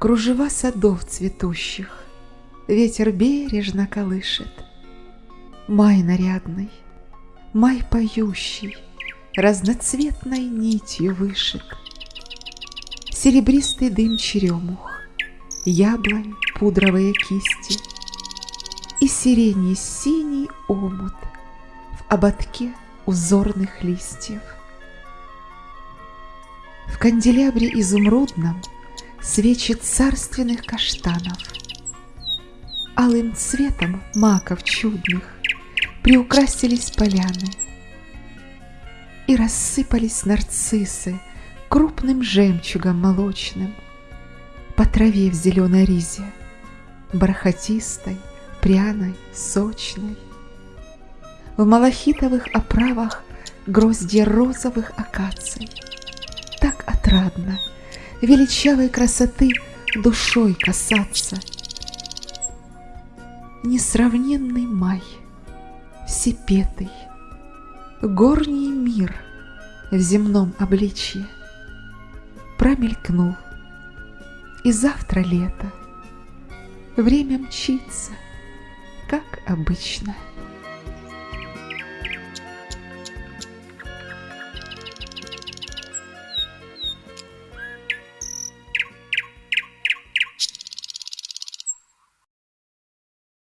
Кружева садов цветущих Ветер бережно колышет. Май нарядный, май поющий, Разноцветной нитью вышит. Серебристый дым черемух, Яблонь пудровые кисти И сирени синий омут В ободке узорных листьев. В канделябре изумрудном Свечи царственных каштанов. Алым цветом маков чудных Приукрасились поляны, И рассыпались нарциссы Крупным жемчугом молочным По траве в зеленой ризе, Бархатистой, пряной, сочной. В малахитовых оправах Гроздья розовых акаций. Так отрадно — величавой красоты душой касаться. Несравненный май, всепетый, горний мир в земном обличье промелькнул, и завтра лето, время мчится, как обычно.